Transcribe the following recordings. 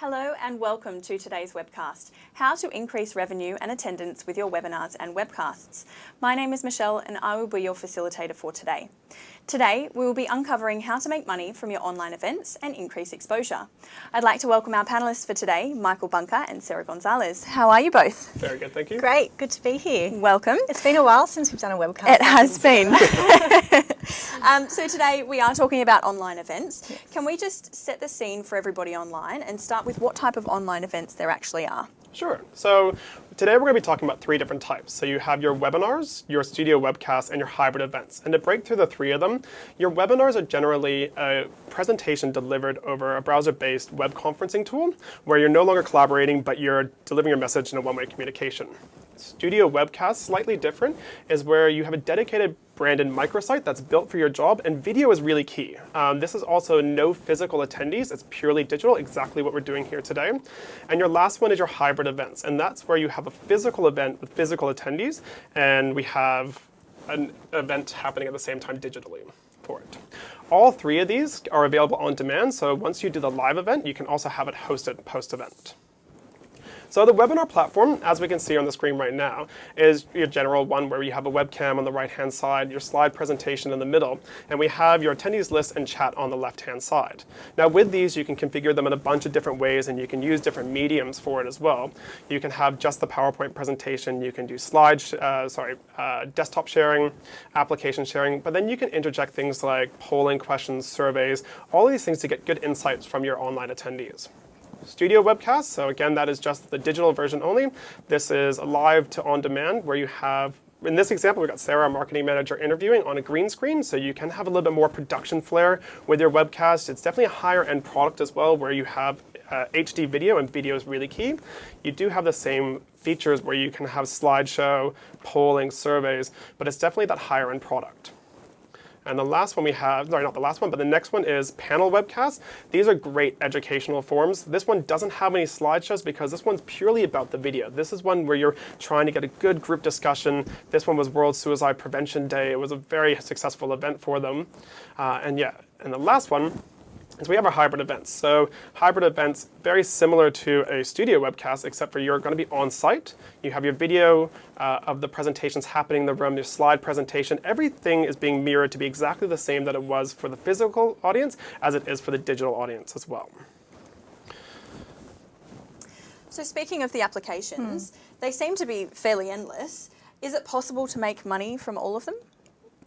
Hello and welcome to today's webcast, How to Increase Revenue and Attendance with Your Webinars and Webcasts. My name is Michelle and I will be your facilitator for today. Today, we will be uncovering how to make money from your online events and increase exposure. I'd like to welcome our panellists for today, Michael Bunker and Sarah Gonzalez. How are you both? Very good, thank you. Great, good to be here. Welcome. It's been a while since we've done a webcast. It has been. um, so today we are talking about online events. Yes. Can we just set the scene for everybody online and start with what type of online events there actually are? Sure. So today we're going to be talking about three different types. So you have your webinars, your studio webcasts, and your hybrid events. And to break through the three of them, your webinars are generally a presentation delivered over a browser-based web conferencing tool where you're no longer collaborating, but you're delivering your message in a one-way communication. Studio Webcast, slightly different, is where you have a dedicated branded microsite that's built for your job, and video is really key. Um, this is also no physical attendees, it's purely digital, exactly what we're doing here today. And your last one is your hybrid events, and that's where you have a physical event with physical attendees, and we have an event happening at the same time digitally for it. All three of these are available on demand, so once you do the live event, you can also have it hosted post-event. So the webinar platform, as we can see on the screen right now, is your general one where you have a webcam on the right-hand side, your slide presentation in the middle, and we have your attendees list and chat on the left-hand side. Now with these, you can configure them in a bunch of different ways, and you can use different mediums for it as well. You can have just the PowerPoint presentation, you can do slide, uh, sorry, uh, desktop sharing, application sharing, but then you can interject things like polling questions, surveys, all these things to get good insights from your online attendees. Studio webcast. So again, that is just the digital version only. This is live to on demand where you have in this example, we've got Sarah, our marketing manager, interviewing on a green screen, so you can have a little bit more production flair with your webcast. It's definitely a higher end product as well, where you have uh, HD video, and video is really key. You do have the same features where you can have slideshow, polling, surveys, but it's definitely that higher end product. And the last one we have, sorry, not the last one, but the next one is panel webcasts. These are great educational forums. This one doesn't have any slideshows because this one's purely about the video. This is one where you're trying to get a good group discussion. This one was World Suicide Prevention Day. It was a very successful event for them. Uh, and yeah, and the last one is we have our hybrid events. So hybrid events, very similar to a studio webcast, except for you're going to be on site. You have your video uh, of the presentations happening in the room, your slide presentation. Everything is being mirrored to be exactly the same that it was for the physical audience as it is for the digital audience as well. So speaking of the applications, mm. they seem to be fairly endless. Is it possible to make money from all of them?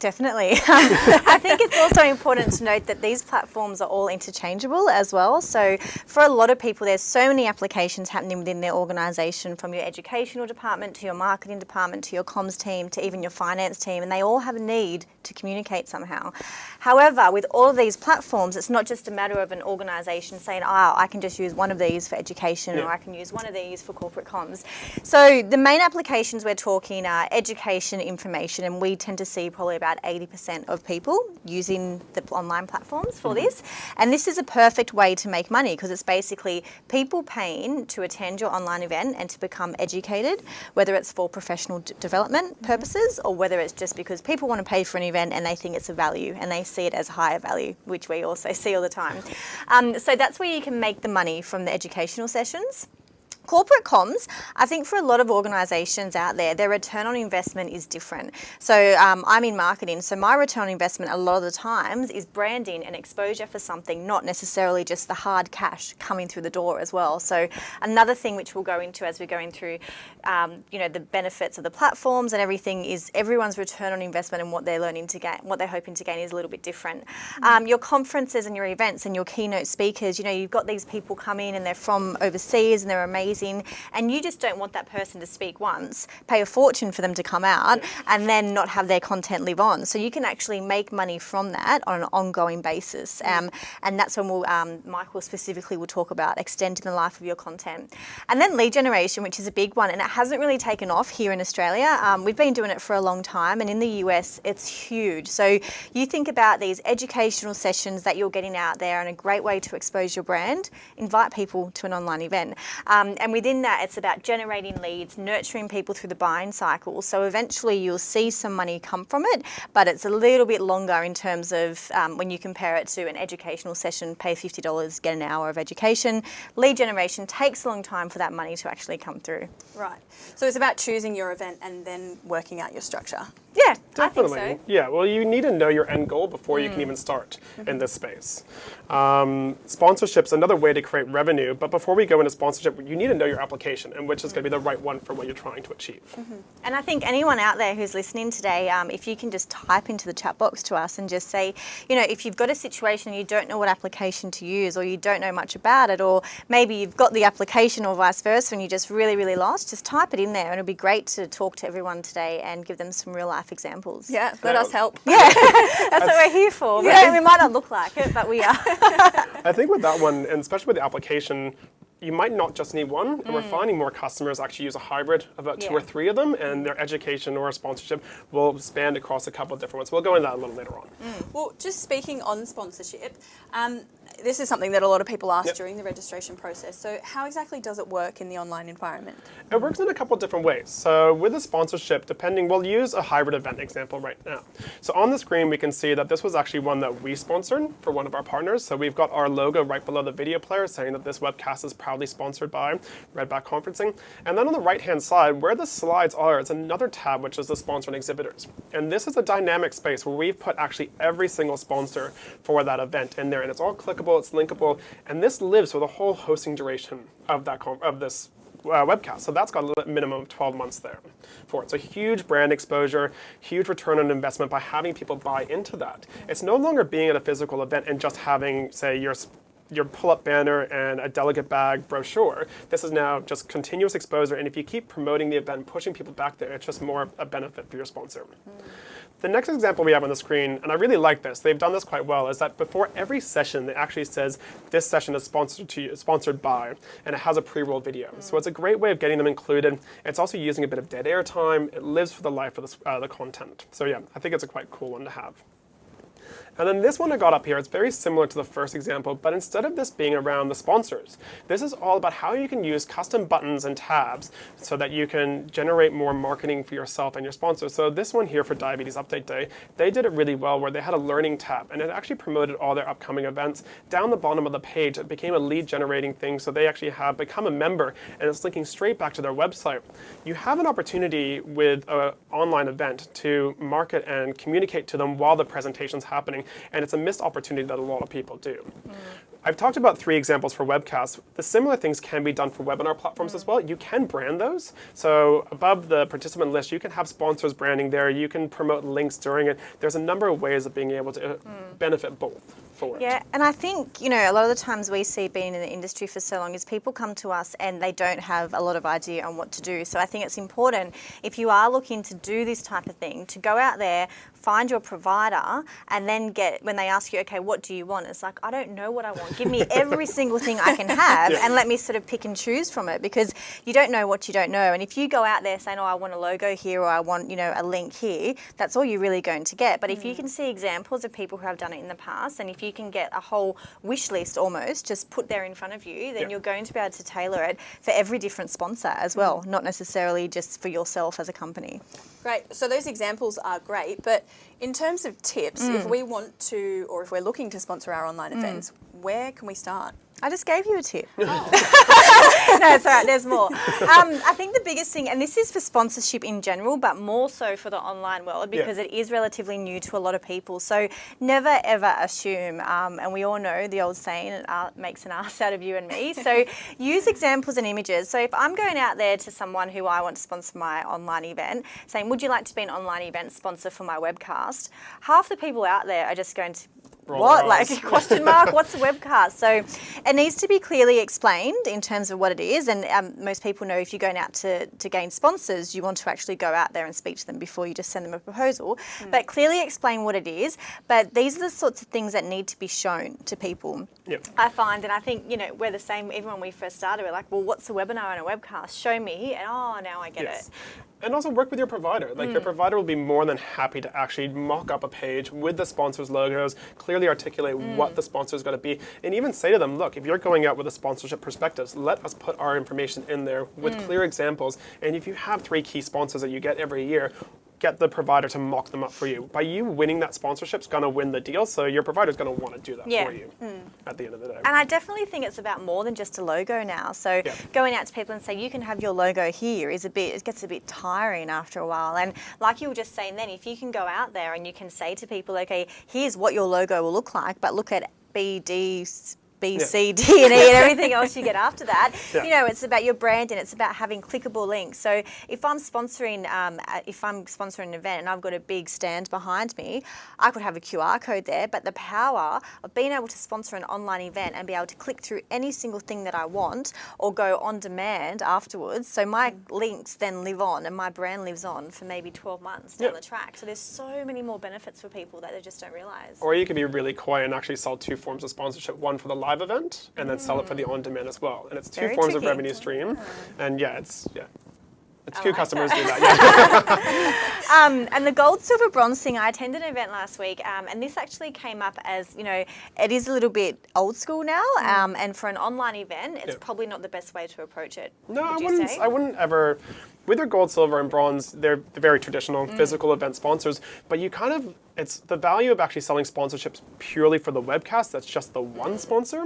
Definitely. Um, I think it's also important to note that these platforms are all interchangeable as well. So for a lot of people, there's so many applications happening within their organisation from your educational department to your marketing department to your comms team to even your finance team and they all have a need to communicate somehow. However, with all of these platforms, it's not just a matter of an organisation saying, oh, I can just use one of these for education yeah. or I can use one of these for corporate comms. So the main applications we're talking are education, information, and we tend to see probably about 80% of people using the online platforms for mm -hmm. this. And this is a perfect way to make money because it's basically people paying to attend your online event and to become educated, whether it's for professional development mm-hmm. purposes or whether it's just because people want to pay for an event and they think it's a value and they see it as higher value, which we also see all the time. Um, so that's where you can make the money from the educational sessions. Corporate comms, I think for a lot of organisations out there, their return on investment is different. So um, I'm in marketing, so my return on investment a lot of the times is branding and exposure for something, not necessarily just the hard cash coming through the door as well. So another thing which we'll go into as we're going through, um, you know, the benefits of the platforms and everything is everyone's return on investment and what they're learning to gain, what they're hoping to gain is a little bit different. Mm. Um, your conferences and your events and your keynote speakers, you know, you've got these people come in and they're from overseas and they're amazing amazing, and you just don't want that person to speak once, pay a fortune for them to come out, and then not have their content live on. So you can actually make money from that on an ongoing basis, mm. um, and that's when we'll, um, Michael specifically will talk about extending the life of your content. And then lead generation, which is a big one, and it hasn't really taken off here in Australia. Um, we've been doing it for a long time, and in the US, it's huge. So you think about these educational sessions that you're getting out there and a great way to expose your brand, invite people to an online event. Um, and within that, it's about generating leads, nurturing people through the buying cycle. So eventually you'll see some money come from it, but it's a little bit longer in terms of um, when you compare it to an educational session, pay $50, get an hour of education. Lead generation takes a long time for that money to actually come through. Right. So it's about choosing your event and then working out your structure. Yeah, Definitely. I think so. Yeah, well, you need to know your end goal before you can even start in this space. Um, sponsorship's another way to create revenue, but before we go into sponsorship, you need to know your application and which is going to be the right one for what you're trying to achieve. And I think anyone out there who's listening today, um, if you can just type into the chat box to us and just say, you know, if you've got a situation and you don't know what application to use or you don't know much about it, or maybe you've got the application or vice versa and you're just really, really lost, just type it in there and it'll be great to talk to everyone today and give them some real life examples. Yeah, let Yeah. us help. Yeah, that's what we're here for. We, Yeah. we might not look like it, but we are. I think with that one, and especially with the application, you might not just need one, and we're finding more customers actually use a hybrid of about two or three of them, and their education or sponsorship will span across a couple of different ones. We'll go into that a little later on. Well, just speaking on sponsorship, um, this is something that a lot of people ask Yep. during the registration process. So, how exactly does it work in the online environment? It works in a couple different ways. So with a sponsorship, depending, we'll use a hybrid event example right now. So on the screen, we can see that this was actually one that we sponsored for one of our partners. So we've got our logo right below the video player saying that this webcast is proudly sponsored by Redback Conferencing. And then on the right-hand side, where the slides are, it's another tab, which is the sponsor and exhibitors. And this is a dynamic space where we've put actually every single sponsor for that event in there. And it's all clickable, it's linkable, and this lives for the whole hosting duration of that of this uh, webcast. So that's got a minimum of 12 months there for it. So huge brand exposure, huge return on investment by having people buy into that. It's no longer being at a physical event and just having, say, your your pull-up banner and a delegate bag brochure. This is now just continuous exposure, and if you keep promoting the event, pushing people back there, it's just more a benefit for your sponsor. The next example we have on the screen, and I really like this, they've done this quite well, is that before every session, it actually says this session is sponsored to you, sponsored by, and it has a pre-roll video. So it's a great way of getting them included. It's also using a bit of dead air time. It lives for the life of the, uh, the content. So yeah, I think it's a quite cool one to have. And then this one I got up here, it's very similar to the first example, but instead of this being around the sponsors, this is all about how you can use custom buttons and tabs so that you can generate more marketing for yourself and your sponsors. So this one here for Diabetes Update Day, they did it really well where they had a learning tab and it actually promoted all their upcoming events. Down the bottom of the page, it became a lead generating thing, so they actually have become a member and it's linking straight back to their website. You have an opportunity with an online event to market and communicate to them while the presentation's happening, and it's a missed opportunity that a lot of people do. Mm. I've talked about three examples for webcasts. The similar things can be done for webinar platforms as well. You can brand those. So above the participant list, you can have sponsors branding there. You can promote links during it. There's a number of ways of being able to uh, benefit both for it. Yeah, and I think, you know, a lot of the times we see being in the industry for so long is people come to us and they don't have a lot of idea on what to do. So I think it's important if you are looking to do this type of thing to go out there, find your provider and then get when they ask you, okay, what do you want? It's like, I don't know what I want. Give me every single thing I can have Yeah. and let me sort of pick and choose from it because you don't know what you don't know. And if you go out there saying, oh, I want a logo here or I want, you know, a link here, that's all you're really going to get. But if you mm. can see examples of people who have done it in the past and if you can get a whole wish list almost just put there in front of you, then Yeah. you're going to be able to tailor it for every different sponsor as well, mm. not necessarily just for yourself as a company. Great. So those examples are great, but in terms of tips, if mm. we want to, or if we're looking to sponsor our online events, where can we start? I just gave you a tip. no, it's all right. There's more. Um, I think the biggest thing, and this is for sponsorship in general, but more so for the online world because Yeah. it is relatively new to a lot of people. So never ever assume, um, and we all know the old saying, it uh, makes an ass out of you and me. So use examples and images. So if I'm going out there to someone who I want to sponsor my online event, saying, "Would you like to be an online event sponsor for my webcast?" Half the people out there are just going to what? Like question mark? What's a webcast? So it needs to be clearly explained in terms of what it is. And um, most people know if you're going out to, to gain sponsors, you want to actually go out there and speak to them before you just send them a proposal. But clearly explain what it is. But these are the sorts of things that need to be shown to people. Yeah. I find, and I think, you know, we're the same, even when we first started, we're like, well, what's a webinar and a webcast? Show me. And oh, now I get Yes. it. And also work with your provider. Like your hmm. provider will be more than happy to actually mock up a page with the sponsors' logos, clearly articulate hmm. what the sponsor is going to be, and even say to them, look, if you're going out with a sponsorship perspectives, let us put our information in there with hmm. clear examples. And if you have three key sponsors that you get every year, get the provider to mock them up for you. By you winning that sponsorship is going to win the deal, so your provider's going to want to do that Yeah. for you mm. at the end of the day. And I definitely think it's about more than just a logo now. So Yeah. going out to people and say you can have your logo here is a bit it gets a bit tiring after a while. And like you were just saying then, if you can go out there and you can say to people, okay, here's what your logo will look like, but look at B D B, Yeah. C, D, and E, and everything else you get after that. Yeah. You know, it's about your brand and it's about having clickable links. So if I'm sponsoring, um, uh, if I'm sponsoring an event and I've got a big stand behind me, I could have a QR code there. But the power of being able to sponsor an online event and be able to click through any single thing that I want or go on demand afterwards, so my links then live on and my brand lives on for maybe 12 months down Yeah. the track. So there's so many more benefits for people that they just don't realize. Or you could be really coy and actually sell two forms of sponsorship, one for the live event and then sell it for the mm. on-demand as well. And it's two Very forms of revenue stream. And yeah, it's yeah. It's I customers do that. Yeah. Um, and the gold, silver, bronze thing, I attended an event last week, um, and this actually came up as you know, it is a little bit old school now, um, and for an online event, it's Yeah. probably not the best way to approach it. No, I would you wouldn't. say? I wouldn't ever. With their gold, silver, and bronze, they're very traditional Mm. physical event sponsors. But you kind of, it's the value of actually selling sponsorships purely for the webcast. That's just the one sponsor.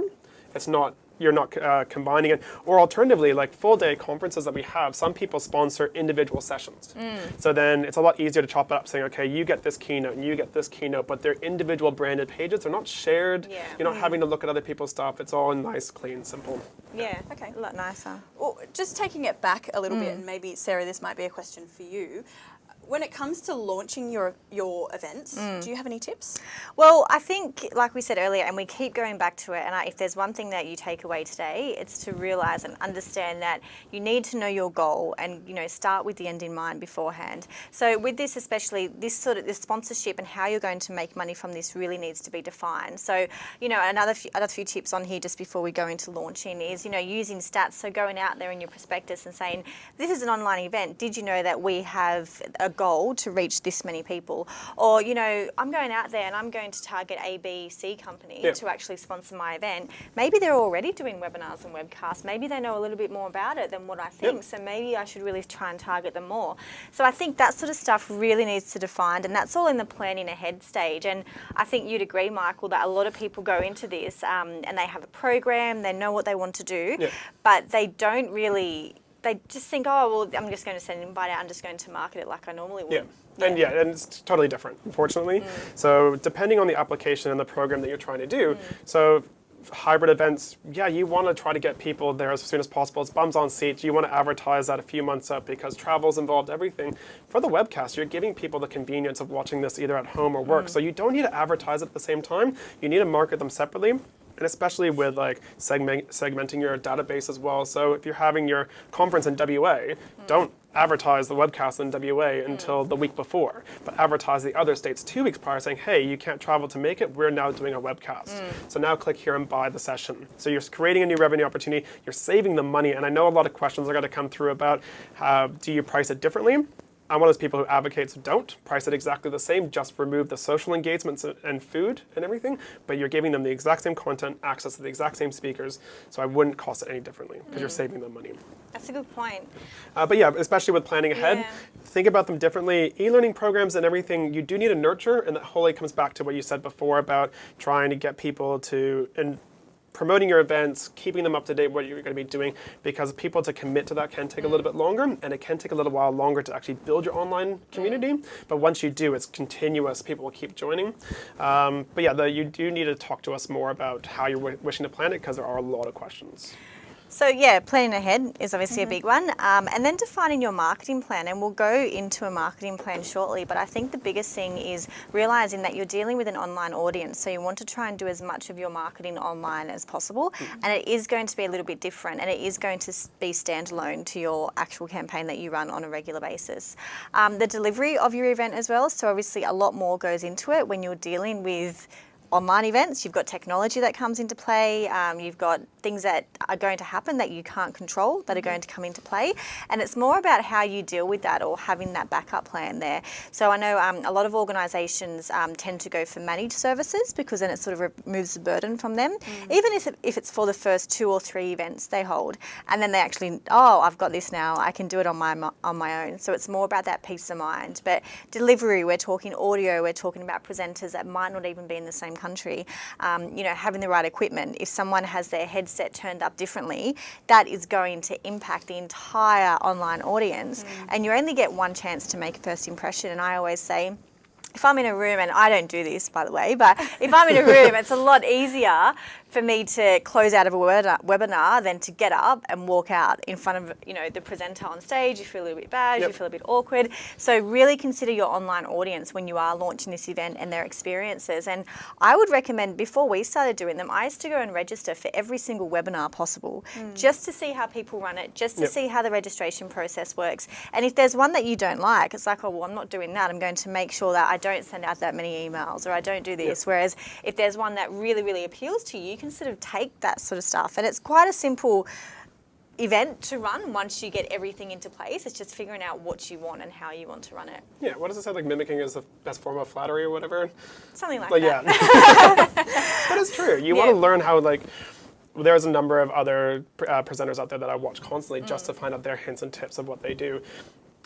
It's not. You're not uh, combining it. Or alternatively, like full day conferences that we have, some people sponsor individual sessions. Mm. So then it's a lot easier to chop it up, saying, okay, you get this keynote and you get this keynote, but they're individual branded pages. They're not shared. Yeah. You're not having to look at other people's stuff. It's all nice, clean, simple. Yeah, Okay. a lot nicer. Well, just taking it back a little Mm. bit, and maybe Sarah, this might be a question for you. When it comes to launching your your events, Mm. do you have any tips? Well, I think, like we said earlier, and we keep going back to it, and I, if there's one thing that you take away today, it's to realize and understand that you need to know your goal and, you know, start with the end in mind beforehand. So with this especially, this sort of this sponsorship and how you're going to make money from this really needs to be defined. So, you know, another few, other few tips on here just before we go into launching is, you know, using stats. So going out there in your prospectus and saying, this is an online event. Did you know that we have a goal to reach this many people? Or, you know, I'm going out there and I'm going to target A, B, C company Yeah. to actually sponsor my event. Maybe they're already doing webinars and webcasts. Maybe they know a little bit more about it than what I think. So maybe I should really try and target them more. So I think that sort of stuff really needs to define, and that's all in the planning ahead stage. And I think you'd agree, Michael, that a lot of people go into this um, and they have a program, they know what they want to do, Yeah. but they don't really. They just think, oh well, I'm just going to send an invite out. I'm just going to market it like I normally would. Yeah. And yeah, and it's totally different, unfortunately. Mm. So depending on the application and the program that you're trying to do, mm. so hybrid events, yeah, you want to try to get people there as soon as possible. It's bums on seats. You want to advertise that a few months up because travel's involved, everything. For the webcast, you're giving people the convenience of watching this either at home or work. Mm. So you don't need to advertise at the same time. You need to market them separately. And especially with like segment, segmenting your database as well. So if you're having your conference in WA, don't advertise the webcast in WA until the week before, but advertise the other states two weeks prior saying, hey, you can't travel to make it, we're now doing a webcast. So now click here and buy the session. So you're creating a new revenue opportunity, you're saving the money, and I know a lot of questions are going to come through about uh, do you price it differently? I'm one of those people who advocates don't price it exactly the same, just remove the social engagements and food and everything, but you're giving them the exact same content, access to the exact same speakers, so I wouldn't cost it any differently because you're saving them money. That's a good point. Uh, but yeah, especially with planning ahead, Yeah. think about them differently. E-learning programs and everything, you do need to nurture, and that wholly comes back to what you said before about trying to get people to and promoting your events, keeping them up to date, what you're going to be doing, because people to commit to that can take a little bit longer, and it can take a little while longer to actually build your online community. But once you do, it's continuous. People will keep joining. Um, but yeah, the, you do need to talk to us more about how you're wi- wishing to plan it, because there are a lot of questions. So yeah, planning ahead is obviously a big one, um, and then defining your marketing plan. And we'll go into a marketing plan shortly. But I think the biggest thing is realizing that you're dealing with an online audience, so you want to try and do as much of your marketing online as possible. And it is going to be a little bit different, and it is going to be standalone to your actual campaign that you run on a regular basis. Um, the delivery of your event as well. So obviously, a lot more goes into it when you're dealing with online events, you've got technology that comes into play, um, you've got things that are going to happen that you can't control that are going to come into play. And it's more about how you deal with that or having that backup plan there. So I know um, a lot of organisations um, tend to go for managed services because then it sort of removes the burden from them, even if, if it's for the first two or three events they hold. And then they actually, oh, I've got this now, I can do it on my, on my own. So it's more about that peace of mind. But delivery, we're talking audio, we're talking about presenters that might not even be in the same country. Um, you know, having the right equipment. If someone has their headset turned up differently, that is going to impact the entire online audience. Mm. And you only get one chance to make a first impression. And I always say, if I'm in a room, and I don't do this by the way, but if I'm in a room, it's a lot easier for me to close out of a webinar than to get up and walk out in front of you know the presenter on stage. You feel a little bit bad, yep. you feel a bit awkward. So really consider your online audience when you are launching this event and their experiences. And I would recommend before we started doing them, I used to go and register for every single webinar possible, mm. just to see how people run it, just to yep. see how the registration process works. And if there's one that you don't like, it's like, oh well, I'm not doing that. I'm going to make sure that I don't send out that many emails or I don't do this. Yep. Whereas if there's one that really, really appeals to you, can sort of take that sort of stuff. And it's quite a simple event to run once you get everything into place. It's just figuring out what you want and how you want to run it. Yeah, what does it say? Like mimicking is the best form of flattery or whatever? Something like, like that. Yeah. but it's true. You yeah. want to learn how like there's a number of other uh, presenters out there that I watch constantly mm. just to find out their hints and tips of what they do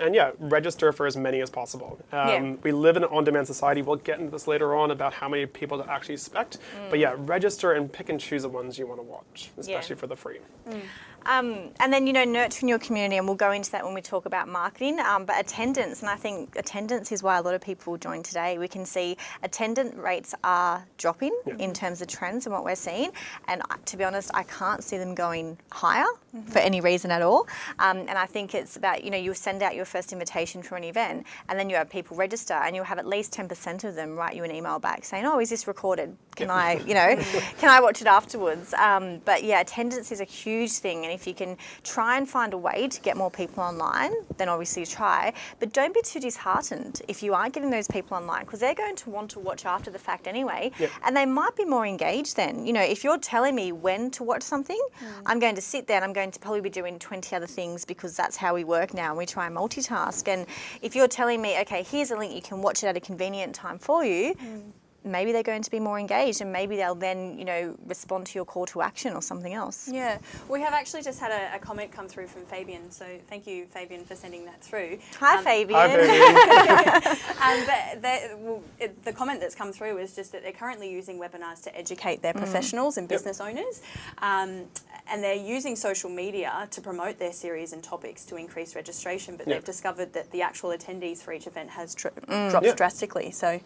and yeah, register for as many as possible. Um, yeah. We live in an on-demand society. We'll get into this later on about how many people to actually expect. Mm. But yeah, register and pick and choose the ones you want to watch, especially yeah. for the free. Mm. Um, and then, you know, nurturing your community, and we'll go into that when we talk about marketing, um, but attendance, and I think attendance is why a lot of people join today. We can see attendance rates are dropping yeah. in terms of trends and what we're seeing, and to be honest, I can't see them going higher mm -hmm. for any reason at all. Um, and I think it's about, you know, you send out your first invitation for an event, and then you have people register, and you'll have at least 10% of them write you an email back saying, oh, is this recorded? Can yeah. I, you know, can I watch it afterwards? Um, but yeah, attendance is a huge thing, and if you can try and find a way to get more people online, then obviously try. But don't be too disheartened if you aren't getting those people online because they're going to want to watch after the fact anyway. Yep. And they might be more engaged then. You know, if you're telling me when to watch something, mm. I'm going to sit there and I'm going to probably be doing 20 other things because that's how we work now and we try and multitask. And if you're telling me, okay, here's a link, you can watch it at a convenient time for you, mm maybe they're going to be more engaged and maybe they'll then, you know, respond to your call to action or something else. Yeah, we have actually just had a, a comment come through from Fabian, so thank you, Fabian, for sending that through. Hi, um, Fabian. Hi, Fabian. um, the, well, it, the comment that's come through is just that they're currently using webinars to educate their mm. professionals and business yep. owners, um, and they're using social media to promote their series and topics to increase registration, but yep. they've discovered that the actual attendees for each event has mm. dropped yep. drastically. So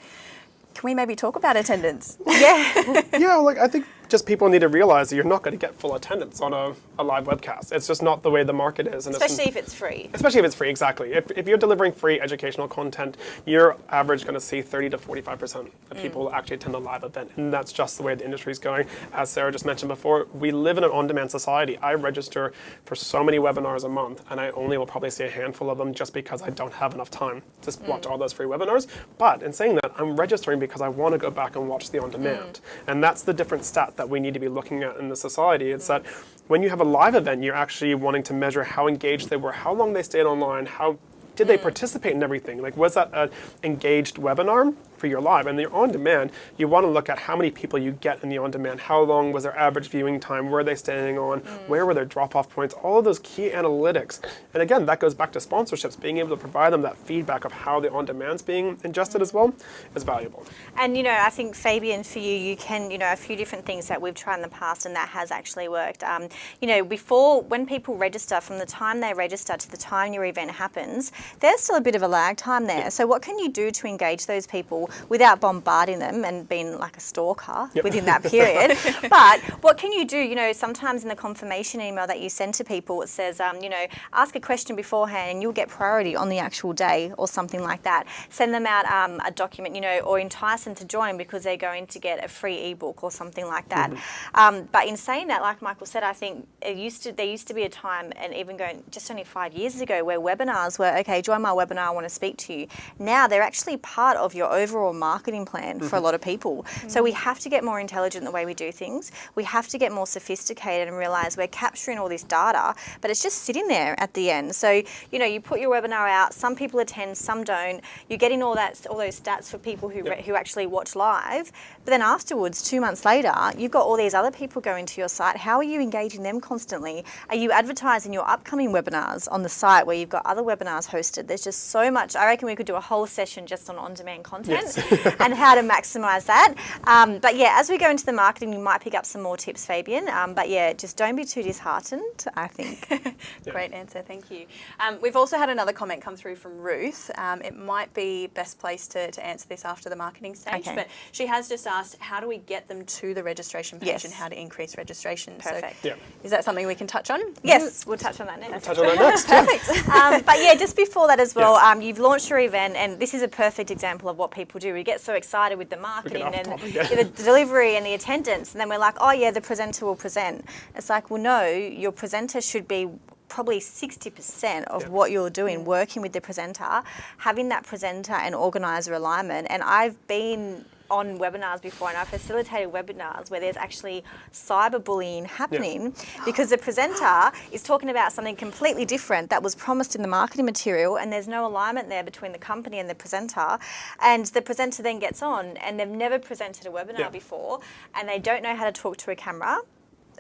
can we maybe talk about attendance? Yeah. yeah, like I think just people need to realize that you're not going to get full attendance on a, a live webcast. It's just not the way the market is. And especially if it's free. Especially if it's free, exactly. If, if you're delivering free educational content, you're average going to see 30 to 45% of people mm. actually attend a live event. And that's just the way the industry is going. As Sarah just mentioned before, we live in an on-demand society. I register for so many webinars a month, and I only will probably see a handful of them just because I don't have enough time to mm. watch all those free webinars. But in saying that, I'm registering because I want to go back and watch the on-demand. Mm. And that's the different stat that we need to be looking at in the society. It's that when you have a live event, you're actually wanting to measure how engaged they were, how long they stayed online, how did they mm. participate in everything? Like, was that an engaged webinar? For your live. And the on-demand, you want to look at how many people you get in the on-demand, how long was their average viewing time, were they staying on, mm. where were their drop-off points, all of those key analytics. And again, that goes back to sponsorships, being able to provide them that feedback of how the on-demand's being ingested as well is valuable. And you know, I think Fabian, for you, you can, you know, a few different things that we've tried in the past and that has actually worked. Um, you know, before, when people register, from the time they register to the time your event happens, there's still a bit of a lag time there. So what can you do to engage those people without bombarding them and being like a stalker yep. within that period. but what can you do? You know, sometimes in the confirmation email that you send to people, it says, um, you know, ask a question beforehand and you'll get priority on the actual day or something like that. Send them out um, a document, you know, or entice them to join because they're going to get a free ebook or something like that. Mm -hmm. um, but in saying that, like Michael said, I think it used to there used to be a time, and even going just only five years ago, where webinars were okay. Join my webinar. I want to speak to you. Now they're actually part of your overall overall marketing plan for a mm-hmm. lot of people. So we have to get more intelligent in the way we do things. We have to get more sophisticated and realize we're capturing all this data, but it's just sitting there at the end. So, you know, you put your webinar out, some people attend, some don't. You're getting all that all those stats for people who re- who actually watch live. But then afterwards, 2 months later, you've got all these other people going to your site. How are you engaging them constantly? Are you advertising your upcoming webinars on the site where you've got other webinars hosted? There's just so much. I reckon we could do a whole session just on on-demand content and how to maximize that. Um, but yeah, as we go into the marketing, you might pick up some more tips, Fabian. Um, but yeah, just don't be too disheartened, I think. Great answer, thank you. Um, we've also had another comment come through from Ruth. Um, it might be best place to, to answer this after the marketing stage, Okay. but she has just asked, how do we get them to the registration page Yes. and how to increase registration? Perfect. So Yeah. is that something we can touch on? yes, we'll touch on that next. Touch on that next. Perfect. um, but yeah, just before that as well, Yeah. um, you've launched your event, and this is a perfect example of what people do. We get so excited with the marketing and topic, yeah. the delivery and the attendance, and then we're like, oh yeah, the presenter will present. It's like, well, no, your presenter should be probably 60% of Yeah. what you're doing mm. working with the presenter having that presenter and organizer alignment and i've been on webinars before and I've facilitated webinars where there's actually cyberbullying happening because the presenter is talking about something completely different that was promised in the marketing material and there's no alignment there between the company and the presenter and the presenter then gets on and they've never presented a webinar Yeah. before and they don't know how to talk to a camera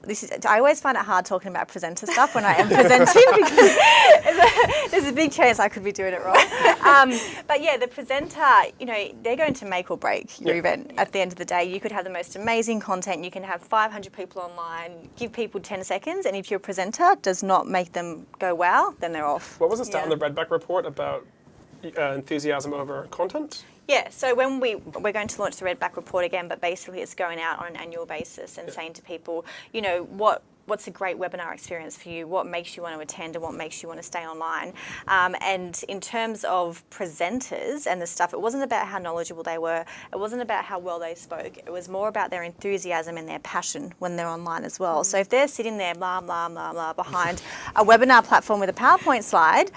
this is, I always find it hard talking about presenter stuff when I am presenting because there's a, there's a big chance I could be doing it wrong. Um, but yeah, the presenter, you know, they're going to make or break your event at the end of the day. You could have the most amazing content, you can have 500 people online, give people 10 seconds, and if your presenter does not make them go wow, then they're off. What was the stat Yeah. the Redback report about uh, enthusiasm over content? Yeah, so when we we're going to launch the Redback report again, but basically it's going out on an annual basis and saying to people, you know, what what's a great webinar experience for you? What makes you want to attend and what makes you want to stay online? Um, and in terms of presenters and the stuff, it wasn't about how knowledgeable they were. It wasn't about how well they spoke. It was more about their enthusiasm and their passion when they're online as well. So if they're sitting there blah blah blah blah behind a webinar platform with a PowerPoint slide.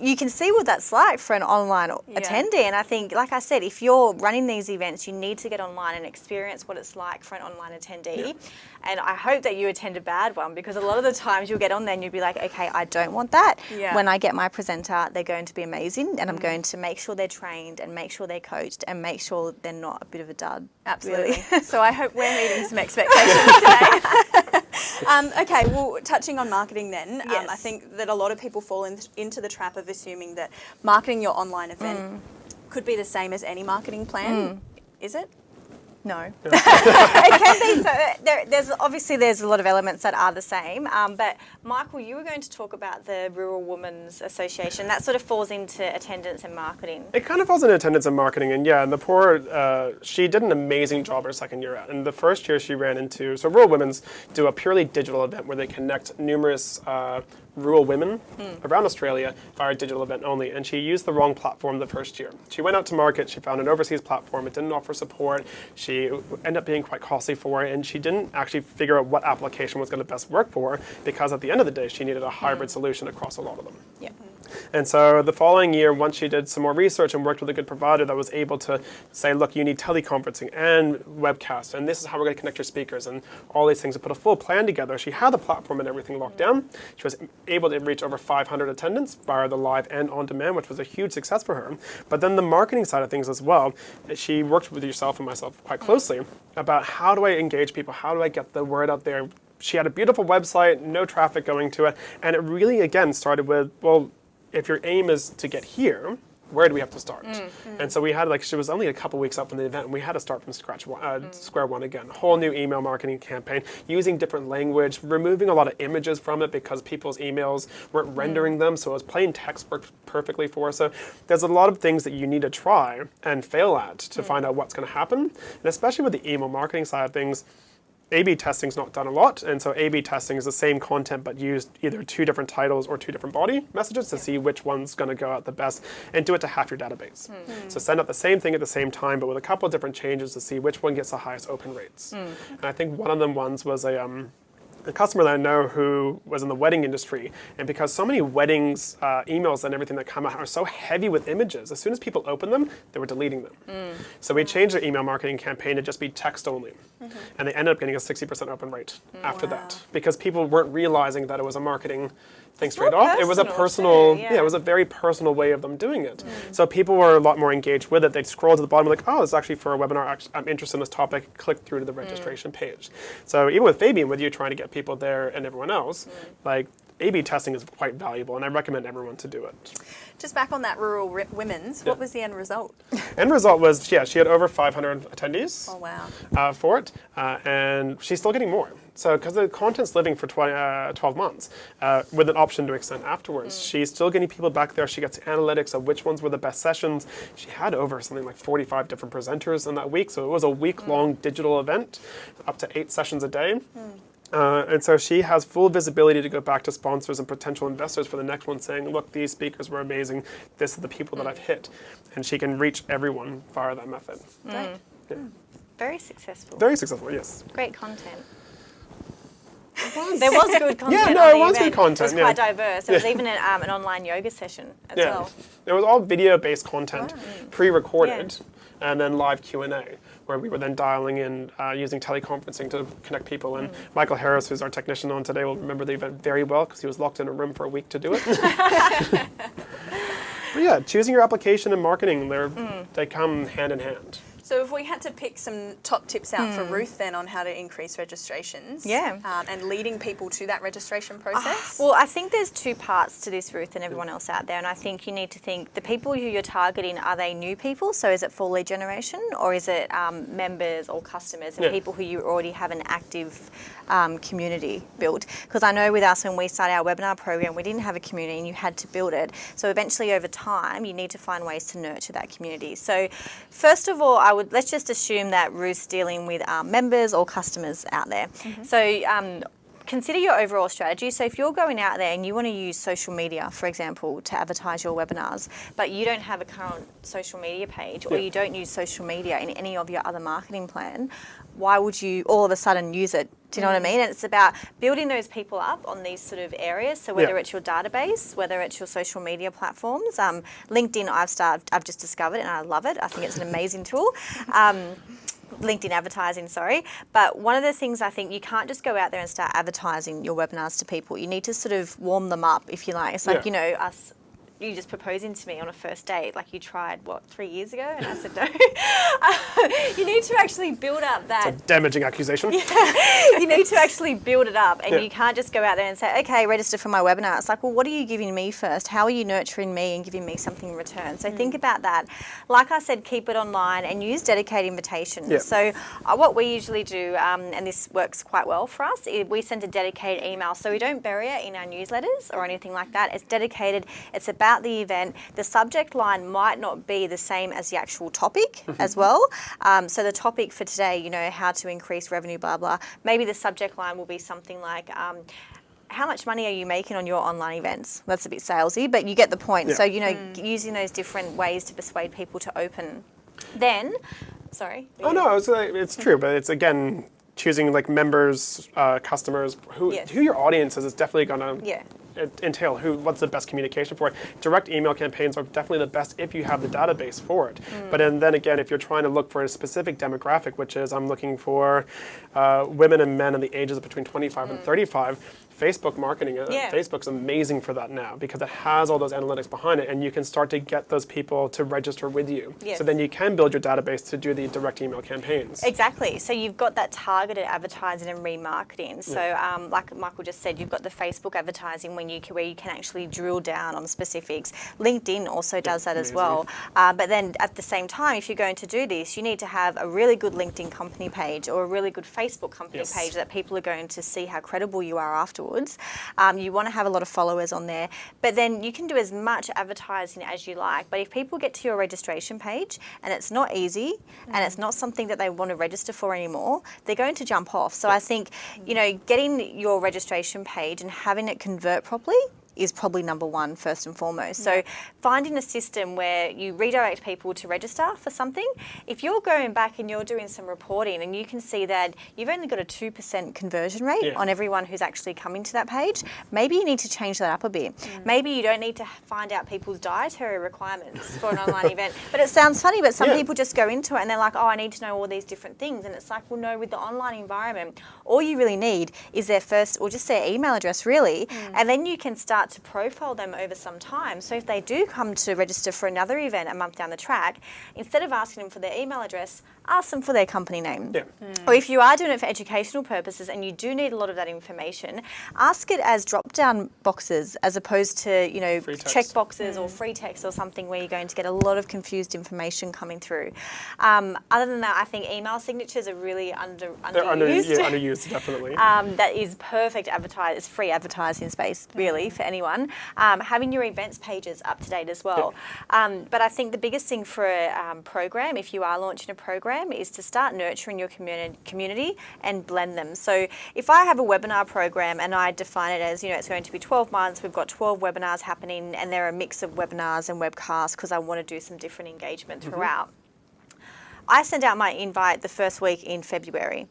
You can see what that's like for an online attendee, and I think, like I said, if you're running these events, you need to get online and experience what it's like for an online attendee. And I hope that you attend a bad one because a lot of the times you'll get on there and you'll be like, okay, I don't want that. Yeah. When I get my presenter, they're going to be amazing, and I'm mm. going to make sure they're trained and make sure they're coached and make sure they're not a bit of a dud. Absolutely. Really. so I hope we're meeting some expectations today. um, okay, well, touching on marketing then, um, I think that a lot of people fall in, into the trap of assuming that marketing your online event Mm. could be the same as any marketing plan. Is it? No. it can be. So there, there's obviously there's a lot of elements that are the same. Um, but Michael, you were going to talk about the Rural Women's Association. That sort of falls into attendance and marketing. It kind of falls into attendance and marketing, and yeah, and the poor, uh, she did an amazing job her second year out. And the first year she ran into, so Rural Women's do a purely digital event where they connect numerous uh, rural women around Australia via a digital event only. And she used the wrong platform the first year. She went out to market, she found an overseas platform, it didn't offer support, she ended up being quite costly for it, and she didn't actually figure out what application was going to best work for her because at the end of the day, she needed a hybrid mm. solution across a lot of them. Yeah. And so the following year, once she did some more research and worked with a good provider that was able to say, look, you need teleconferencing and webcast, and this is how we're going to connect your speakers and all these things, to put a full plan together. She had the platform and everything locked down. She was able to reach over 500 attendants via the live and on demand, which was a huge success for her. But then the marketing side of things as well, she worked with yourself and myself quite mm-hmm. closely about how do I engage people? How do I get the word out there? She had a beautiful website, no traffic going to it, and it really, again, started with, well, if your aim is to get here, where do we have to start? Mm-hmm. And so we had like she was only a couple weeks up from the event, and we had to start from scratch, uh, square one again. Whole new email marketing campaign, using different language, removing a lot of images from it because people's emails weren't mm. rendering them, so it was plain text worked perfectly for us. So there's a lot of things that you need to try and fail at to mm. find out what's going to happen, and especially with the email marketing side of things. A/B testing is not done a lot, and so A/B testing is the same content but used either two different titles or two different body messages to see which one's going to go out the best, and do it to half your database. Hmm. Hmm. So send out the same thing at the same time, but with a couple of different changes to see which one gets the highest open rates. Hmm. And I think one of them ones was a um, a customer that I know who was in the wedding industry, and because so many weddings uh, emails and everything that come out are so heavy with images, as soon as people open them, they were deleting them. So we changed their email marketing campaign to just be text only, and they ended up getting a 60% open rate after that because people weren't realizing that it was a marketing thing straight off. It was a personal too, yeah. yeah. it was a very personal way of them doing it. So people were a lot more engaged with it. They'd scroll to the bottom like, oh, it's actually for a webinar. I'm interested in this topic. Click through to the registration page. So even with Fabian, with you trying to get people there and everyone else, like A/B testing is quite valuable, and I recommend everyone to do it. Just back on that rural women's, what was the end result? End result was, yeah, she had over 500 attendees. Oh wow. uh, for it, uh, and she's still getting more. So, because the content's living for 20, uh, 12 months, uh, with an option to extend afterwards, she's still getting people back there. She gets analytics of which ones were the best sessions. She had over something like 45 different presenters in that week, so it was a week-long digital event, up to eight sessions a day. Uh, and so she has full visibility to go back to sponsors and potential investors for the next one, saying, "Look, these speakers were amazing. This is the people that I've hit," and she can reach everyone via that method. Great. Yeah. Very successful. Very successful, yes. Great content. There was good content. Yeah, no, the it was good content, It was yeah. quite diverse. There was even an, um, an online yoga session as Yeah, well. it was all video-based content, pre-recorded, and then live Q and A, where we were then dialing in uh, using teleconferencing to connect people. And Michael Harris, who's our technician on today, will remember the event very well because he was locked in a room for a week to do it. but yeah, choosing your application and marketing, they're, they come hand in hand. So if we had to pick some top tips out for Ruth then on how to increase registrations, Yeah. um, and leading people to that registration process. Well, I think there's two parts to this, Ruth, and everyone else out there. And I think you need to think the people who you're targeting are they new people? So is it for lead generation, or is it um, members or customers and Yeah. people who you already have an active um, community built? Because I know with us when we started our webinar program, we didn't have a community, and you had to build it. So eventually, over time, you need to find ways to nurture that community. So first of all, I would let's just assume that Ruth's dealing with um, members or customers out there. So um, consider your overall strategy. So if you're going out there and you want to use social media, for example, to advertise your webinars, but you don't have a current social media page or Yeah. you don't use social media in any of your other marketing plan, why would you all of a sudden use it? Do you know what I mean? And it's about building those people up on these sort of areas. So whether Yeah. it's your database, whether it's your social media platforms, um, LinkedIn, I've started, I've just discovered and I love it. I think it's an amazing tool. Um, LinkedIn advertising, sorry. But one of the things I think you can't just go out there and start advertising your webinars to people. You need to sort of warm them up, if you like. It's like, Yeah. you know, us. You just proposing to me on a first date, like you tried what three years ago, and I said no. you need to actually build up that It's a Damaging accusation. you need to actually build it up and Yeah. you can't just go out there and say okay register for my webinar. It's like well what are you giving me first? How are you nurturing me and giving me something in return? So think about that. Like i said keep it online and use dedicated invitations. Yeah. so uh, what we usually do um, and this works quite well for us is we send a dedicated email. So we don't bury it in our newsletters or anything like that. It's dedicated. It's about the event the subject line might not be the same as the actual topic as well um, so the topic for today you know how to increase revenue blah blah maybe the subject line will be something like um, how much money are you making on your online events? That's a bit salesy, but you get the point. Yeah. So, you know, using those different ways to persuade people to open. Then, sorry. Oh no, it's, uh, it's true, but it's again choosing like members, uh, customers, who Yes. who your audience is is definitely gonna Yeah. Entail who what's the best communication for it. Direct email campaigns are definitely the best if you have the database for it. Mm. But and then again, if you're trying to look for a specific demographic, which is I'm looking for uh, women and men in the ages between 25 and 35. Facebook marketing, uh. Yeah. Facebook's amazing for that now because it has all those analytics behind it, and you can start to get those people to register with you. Yes. So then you can build your database to do the direct email campaigns. Exactly. So you've got that targeted advertising and remarketing. So, um, like Michael just said, you've got the Facebook advertising when you can, where you can actually drill down on specifics. LinkedIn also does that as well. Uh, but then at the same time, if you're going to do this, you need to have a really good LinkedIn company page or a really good Facebook company Yes. page that people are going to see how credible you are afterwards. Um, you want to have a lot of followers on there, but then you can do as much advertising as you like. But if people get to your registration page and it's not easy and it's not something that they want to register for anymore, they're going to jump off. So I think, you know, getting your registration page and having it convert properly is probably number one first and foremost. So finding a system where you redirect people to register for something, if you're going back and you're doing some reporting and you can see that you've only got a 2% conversion rate Yeah. on everyone who's actually coming to that page, maybe you need to change that up a bit. Mm. Maybe you don't need to find out people's dietary requirements for an online event. But it sounds funny, but some Yeah. people just go into it and they're like, oh, I need to know all these different things. And it's like, well, no, with the online environment, all you really need is their first or just their email address, really. Mm. And then you can start to profile them over some time. So if they do come to register for another event a month down the track, instead of asking them for their email address, ask them for their company name. Yeah. Or if you are doing it for educational purposes and you do need a lot of that information, ask it as drop down boxes as opposed to, you know, Free check boxes or free text or something where you're going to get a lot of confused information coming through. Um, other than that, I think email signatures are really under They're under, underused. yeah, underused, definitely. Um, that is perfect advertising. it's free advertising space really for anyone. Um, having your events pages up to date as well. Um, but I think the biggest thing for a um, program, if you are launching a program, is to start nurturing your community, community and blend them. So if I have a webinar program and I define it as, you know, it's going to be 12 months, we've got 12 webinars happening and they're a mix of webinars and webcasts because I want to do some different engagement throughout. I send out my invite the first week in February.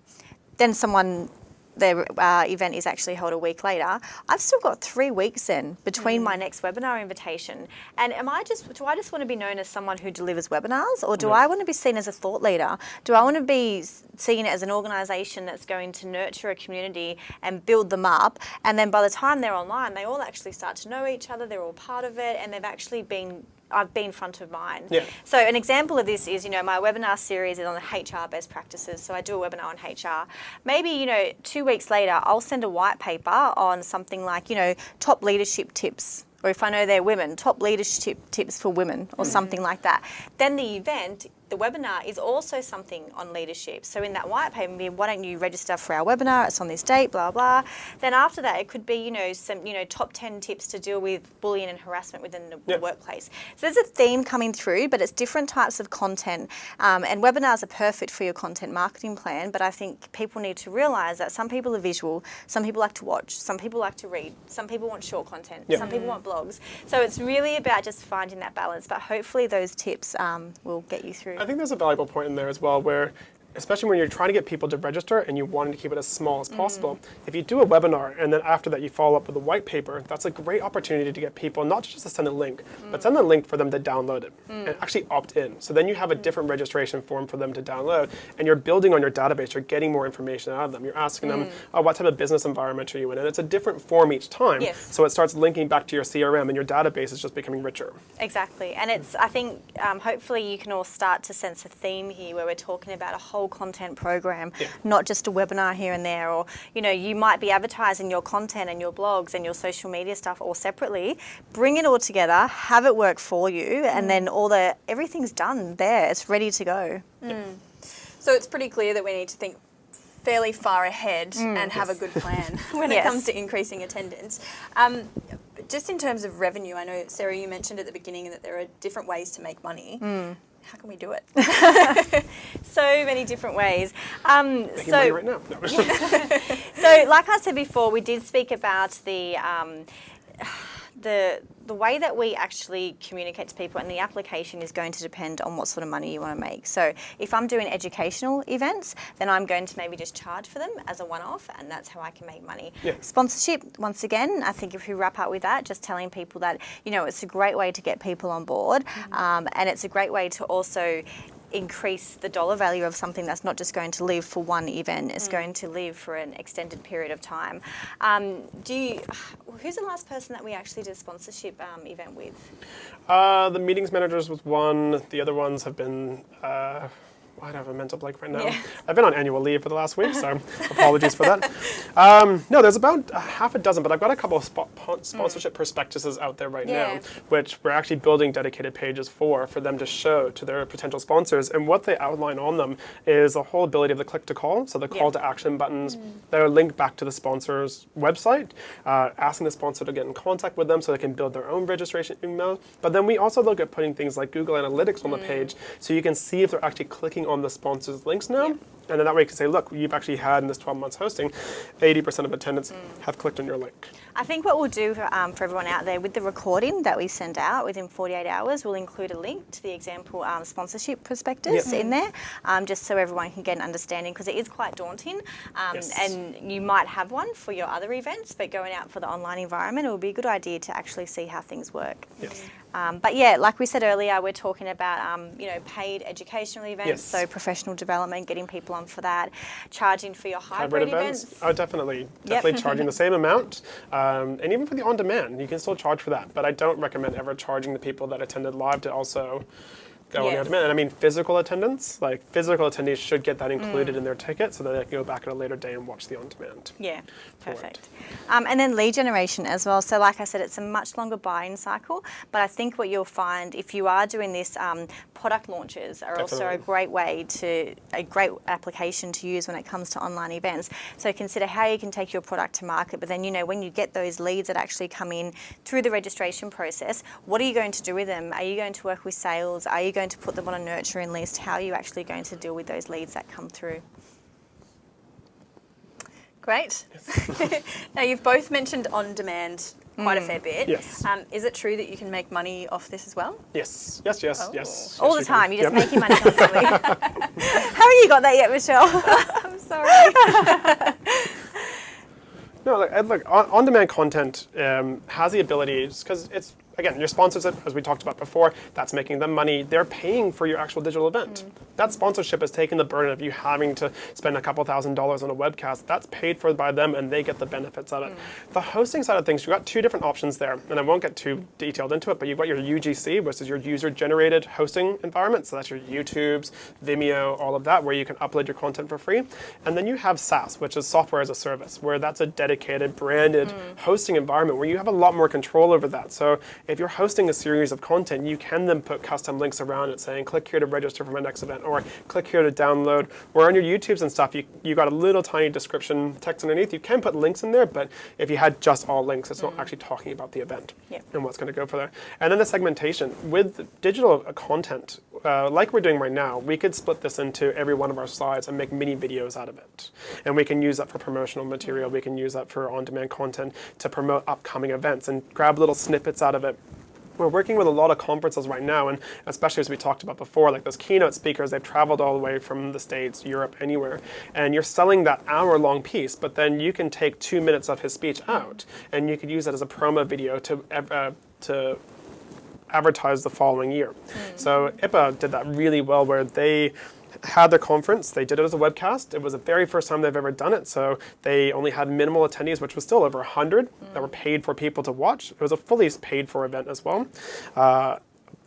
Then someone, their uh, event is actually held a week later. I've still got three weeks in between my next webinar invitation. And am I just, do I just want to be known as someone who delivers webinars or do I want to be seen as a thought leader? Do I want to be seen as an organisation that's going to nurture a community and build them up? And then by the time they're online, they all actually start to know each other, they're all part of it, and they've actually been I've been front of mind. Yeah. So an example of this is, you know, my webinar series is on HR best practices. So I do a webinar on HR. Maybe, you know, two weeks later, I'll send a white paper on something like, you know, top leadership tips. Or if I know they're women, top leadership tips for women or hmm. something like that. Then the event, the webinar is also something on leadership. So in that white paper, maybe, why don't you register for our webinar? It's on this date, blah blah. Then after that, it could be you know some you know top ten tips to deal with bullying and harassment within the Yep. workplace. So there's a theme coming through, but it's different types of content. Um, and webinars are perfect for your content marketing plan. But I think people need to realise that some people are visual, some people like to watch, some people like to read, some people want short content, Yep. some people want blogs. So it's really about just finding that balance. But hopefully those tips um, will get you through. I think there's a valuable point in there as well where especially when you're trying to get people to register and you want to keep it as small as mm. possible. If you do a webinar and then after that you follow up with a white paper, that's a great opportunity to get people not just to send a link, but mm. send a link for them to download it mm. and actually opt in. So then you have a different registration form for them to download and you're building on your database, you're getting more information out of them. You're asking them, oh, what type of business environment are you in? And it's a different form each time. Yes. So it starts linking back to your CRM and your database is just becoming richer. Exactly, and it's. I think um, hopefully you can all start to sense a theme here, where we're talking about a whole content program, Yeah. not just a webinar here and there. Or you know, you might be advertising your content and your blogs and your social media stuff all separately. Bring it all together, have it work for you, and mm. then all the everything's done there. It's ready to go. Mm. So it's pretty clear that we need to think fairly far ahead mm. and have a good plan when it comes to increasing attendance. Um, just in terms of revenue, I know Sarah, you mentioned at the beginning that there are different ways to make money. How can we do it? So many different ways. Um, so right. No. So, like I said before, we did speak about the um, the the way that we actually communicate to people, and the application is going to depend on what sort of money you want to make. So, if I'm doing educational events, then I'm going to maybe just charge for them as a one-off, and that's how I can make money. Yeah. Sponsorship, once again, I think if we wrap up with that, just telling people that you know it's a great way to get people on board, um, and it's a great way to also increase the dollar value of something that's not just going to live for one event, it's going to live for an extended period of time. Um, do you, who's the last person that we actually did a sponsorship um, event with? Uh, the meetings managers was one. The other ones have been. Uh, I don't have a mental blank right now. Yeah. I've been on annual leave for the last week, so apologies for that. Um, no, there's about a half a dozen, but I've got a couple of pon- sponsorship prospectuses out there right Yeah. now, which we're actually building dedicated pages for, for them to show to their potential sponsors. And what they outline on them is the whole ability of the click to call, so the call Yeah. to action buttons that are linked back to the sponsor's website, uh, asking the sponsor to get in contact with them so they can build their own registration email. But then we also look at putting things like Google Analytics on the page so you can see if they're actually clicking on the sponsor's links now. And then that way you can say, look, you've actually had in this 12 months hosting, 80% of attendants Mm. have clicked on your link. I think what we'll do for, um, for everyone out there with the recording that we send out within 48 hours, we'll include a link to the example um, sponsorship prospectus Yep. in there, um, just so everyone can get an understanding because it is quite daunting. Um, Yes. And you might have one for your other events, but going out for the online environment, it would be a good idea to actually see how things work. Yes. Um, but yeah, like we said earlier, we're talking about um, you know paid educational events, Yes. so professional development, getting people on for that, charging for your hybrid, Hybrid events, events. oh, definitely. Definitely charging the same amount. Um, and even for the on demand, you can still charge for that. But I don't recommend ever charging the people that attended live to also go on the Yes. on demand. And I mean, physical attendance, like physical attendees should get that Mm. included in their ticket so that they can go back at a later day and watch the on demand. Yeah, perfect. Um, and then lead generation as well. So, like I said, it's a much longer buy-in cycle. But I think what you'll find if you are doing this, um, product launches are also a great way to a great application to use when it comes to online events. So consider how you can take your product to market. But then you know when you get those leads that actually come in through the registration process, what are you going to do with them? Are you going to work with sales? Are you going to put them on a nurturing list? How are you actually going to deal with those leads that come through? Great. now, you've both mentioned on demand quite a fair bit. Yes. Um, is it true that you can make money off this as well? Yes, yes, yes, Oh. yes. All yes, the you can. time, you're just Yep. making money constantly. Haven't you got that yet, Michelle? I'm sorry. No, look, and look on, on-demand content um, has the ability because it's again your sponsors, as we talked about before. That's making them money. They're paying for your actual digital event. Mm. That sponsorship is taking the burden of you having to spend a couple thousand dollars on a webcast. That's paid for by them, and they get the benefits of it. Mm. The hosting side of things, you've got two different options there, and I won't get too detailed into it. But you've got your UGC, which is your user-generated hosting environment. So that's your YouTube's, Vimeo, all of that, where you can upload your content for free. And then you have SaaS, which is software as a service, where that's a dedicated, branded mm. hosting environment where you have a lot more control over that. So if you're hosting a series of content, you can then put custom links around it saying, click here to register for my next event, or click here to download. Or on your YouTubes and stuff, you, you got a little tiny description text underneath. You can put links in there, but if you had just all links, it's not mm. actually talking about the event and what's going to go for there. And then the segmentation. With digital content, uh, like we're doing right now, we could split this into every one of our slides and make mini videos out of it. And we can use that for promotional material. We can use that for on-demand content to promote upcoming events and grab little snippets out of it. We're working with a lot of conferences right now, and especially as we talked about before, like those keynote speakers, they've traveled all the way from the States, Europe, anywhere, and you're selling that hour long piece, but then you can take two minutes of his speech out, and you could use that as a promo video to, uh, to advertise the following year. So IPA did that really well where they had their conference, they did it as a webcast. It was the very first time they've ever done it, so they only had minimal attendees, which was still over 100 that were paid for people to watch. It was a fully paid for event as well. Uh,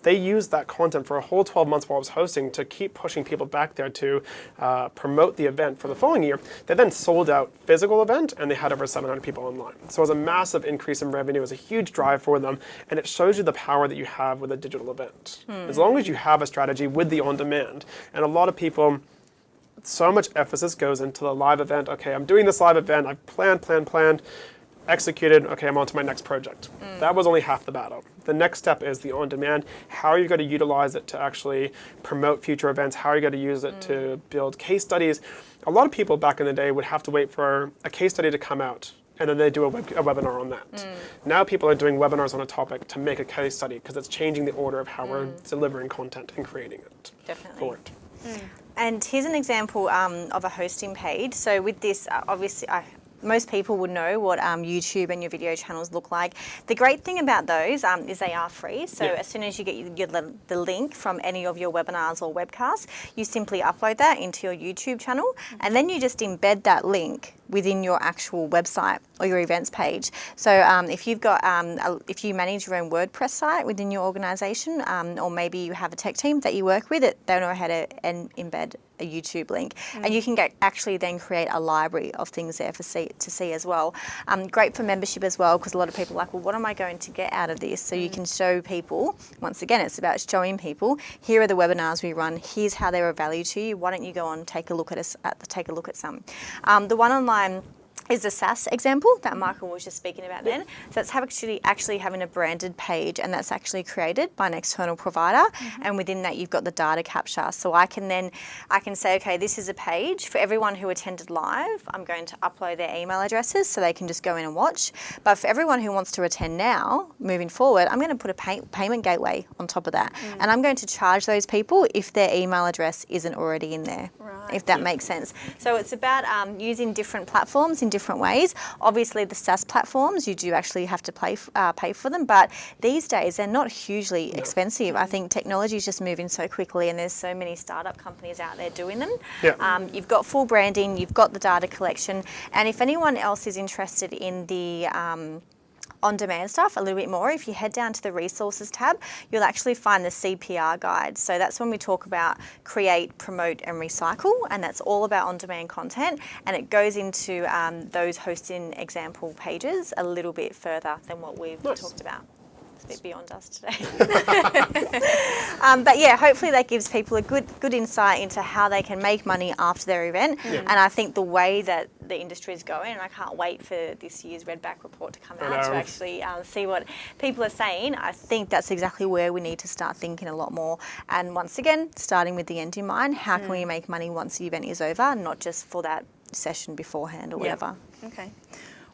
they used that content for a whole 12 months while I was hosting to keep pushing people back there to uh, promote the event for the following year. They then sold out physical event and they had over 700 people online. So it was a massive increase in revenue. It was a huge drive for them, and it shows you the power that you have with a digital event. As long as you have a strategy with the on-demand, and a lot of people so much emphasis goes into the live event. Okay, I'm doing this live event. I've planned, planned, planned, executed. Okay, I'm on to my next project. That was only half the battle. The next step is the on-demand. How are you going to utilize it to actually promote future events? How are you going to use it to build case studies? A lot of people back in the day would have to wait for a case study to come out and then they do a, web, a webinar on that. Now people are doing webinars on a topic to make a case study because it's changing the order of how we're delivering content and creating it Definitely. for it. And here's an example um, of a hosting page. So with this, uh, obviously, I, most people would know what um, YouTube and your video channels look like. The great thing about those um, is they are free. So as soon as you get your, your, the link from any of your webinars or webcasts, you simply upload that into your YouTube channel, and then you just embed that link within your actual website or your events page. So um, if you've got, um, a, if you manage your own WordPress site within your organisation, um, or maybe you have a tech team that you work with, it they know how to embed a YouTube link, and you can get actually then create a library of things there for see, to see as well. Um, great for membership as well because a lot of people are like, well, what am I going to get out of this? So you can show people. Once again, it's about showing people. Here are the webinars we run. Here's how they're of value to you. Why don't you go on take a look at us? At the, take a look at some. Um, the one online is the SaaS example that mm-hmm. Michael was just speaking about then. So that's actually actually having a branded page and that's actually created by an external provider mm-hmm. and within that you've got the data capture. So I can then I can say, okay, this is a page for everyone who attended live. I'm going to upload their email addresses so they can just go in and watch. But for everyone who wants to attend now, moving forward, I'm going to put a pay- payment gateway on top of that. Mm. And I'm going to charge those people if their email address isn't already in there. Right. If that makes sense. So it's about um, using different platforms in different ways. Obviously, the SaaS platforms, you do actually have to pay, uh, pay for them, but these days they're not hugely expensive. I think technology is just moving so quickly, and there's so many startup companies out there doing them. Yeah. Um, you've got full branding, you've got the data collection, and if anyone else is interested in the um, on demand stuff a little bit more, if you head down to the resources tab, you'll actually find the CPR guide. So that's when we talk about create, promote, and recycle, and that's all about on demand content. And it goes into um, those hosting example pages a little bit further than what we've Nice. talked about. A bit beyond us today. um, but yeah, hopefully that gives people a good good insight into how they can make money after their event. And I think the way that the industry is going, and I can't wait for this year's Redback report to come out to actually um, see what people are saying. I think that's exactly where we need to start thinking a lot more. And once again, starting with the end in mind, how can we make money once the event is over, not just for that session beforehand or Yeah. whatever. Okay.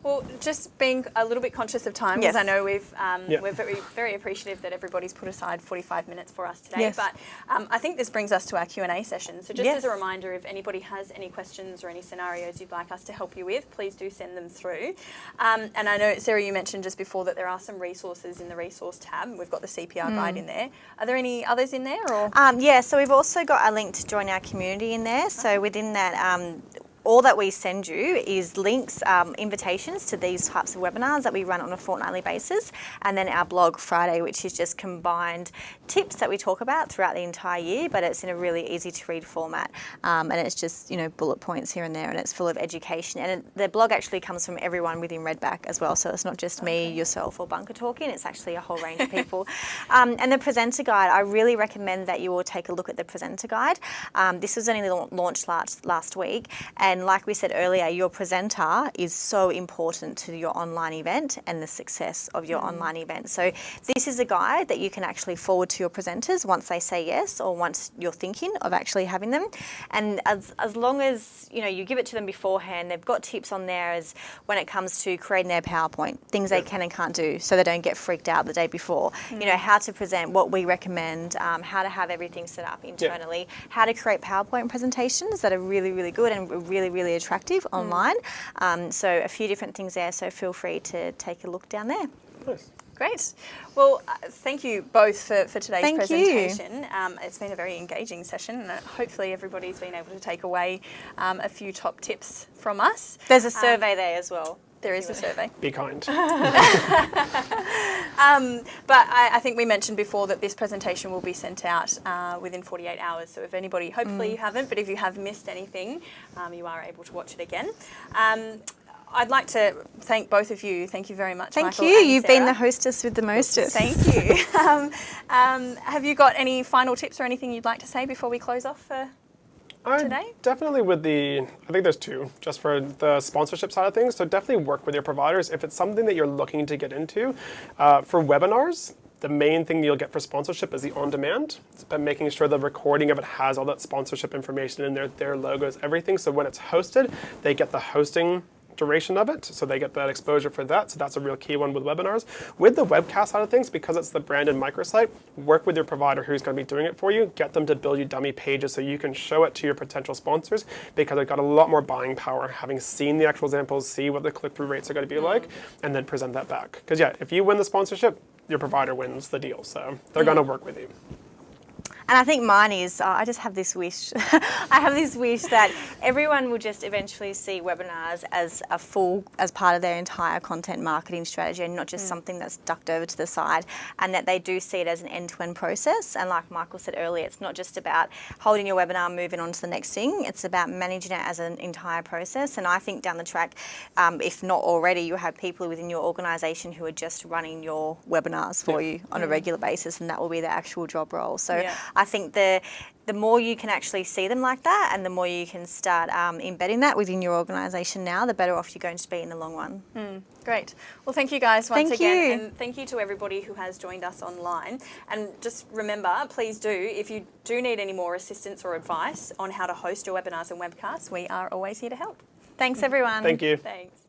Well, just being a little bit conscious of time, because Yes. I know we've um, Yeah. we're very very appreciative that everybody's put aside 45 minutes for us today. Yes. But um, I think this brings us to our Q and A session. So just as a reminder, if anybody has any questions or any scenarios you'd like us to help you with, please do send them through. Um, and I know Sarah, you mentioned just before that there are some resources in the resource tab. We've got the CPR Mm. guide in there. Are there any others in there or? Um, yeah, so we've also got a link to join our community in there. So within that, um, all that we send you is links, um, invitations to these types of webinars that we run on a fortnightly basis, and then our blog Friday, which is just combined tips that we talk about throughout the entire year, but it's in a really easy to read format, um, and it's just you know bullet points here and there, and it's full of education. And it, the blog actually comes from everyone within Redback as well, so it's not just me, yourself, or Bunker talking. It's actually a whole range of people. Um, and the presenter guide, I really recommend that you all take a look at the presenter guide. Um, this was only launched last last week, and like we said earlier, your presenter is so important to your online event and the success of your online event. So this is a guide that you can actually forward to your presenters once they say yes, or once you're thinking of actually having them. And as as long as you know you give it to them beforehand, they've got tips on there as when it comes to creating their PowerPoint, things they can and can't do, so they don't get freaked out the day before. You know how to present, what we recommend, um, how to have everything set up internally, how to create PowerPoint presentations that are really really good and really really really attractive online. Um, so a few different things there. So feel free to take a look down there. Nice. Great. Well, uh, thank you both for, for today's Thank presentation. Um, it's been a very engaging session, and uh, hopefully everybody's been able to take away um, a few top tips from us. There's a survey there as well. There is a survey. Be kind. Um, but I, I think we mentioned before that this presentation will be sent out uh, within 48 hours. So if anybody, hopefully Mm. you haven't, but if you have missed anything, um, you are able to watch it again. Um, I'd like to thank both of you. Thank you very much. Thank Michael you. and You've been the hostess with the mostest. Thank you. um, um, have you got any final tips or anything you'd like to say before we close off? Uh, I today? Definitely with the, I think there's two, just for the sponsorship side of things. So definitely work with your providers. If it's something that you're looking to get into, uh, for webinars, the main thing you'll get for sponsorship is the on-demand. It's about making sure the recording of it has all that sponsorship information in there, their logos, everything. So when it's hosted, they get the hosting duration of it, so they get that exposure for that. So that's a real key one with webinars. With the webcast side of things, because it's the branded microsite, work with your provider who's going to be doing it for you. Get them to build you dummy pages so you can show it to your potential sponsors because they've got a lot more buying power, having seen the actual examples, see what the click-through rates are going to be like, and then present that back. Because yeah, if you win the sponsorship, your provider wins the deal. So they're mm-hmm. going to work with you. And I think mine is, uh, I just have this wish. I have this wish that everyone will just eventually see webinars as a full, as part of their entire content marketing strategy and not just something that's ducked over to the side. And that they do see it as an end to end process. And like Michael said earlier, it's not just about holding your webinar, moving on to the next thing. It's about managing it as an entire process. And I think down the track, um, if not already, you have people within your organisation who are just running your webinars for Yeah. you on a regular basis, and that will be their actual job role. So Yeah. I I think the the more you can actually see them like that, and the more you can start um, embedding that within your organisation now, the better off you're going to be in the long run. Great. Well, thank you guys once Thank again. you. And thank you to everybody who has joined us online. And just remember, please do, if you do need any more assistance or advice on how to host your webinars and webcasts, we are always here to help. Thanks, everyone. Thank you. Thanks.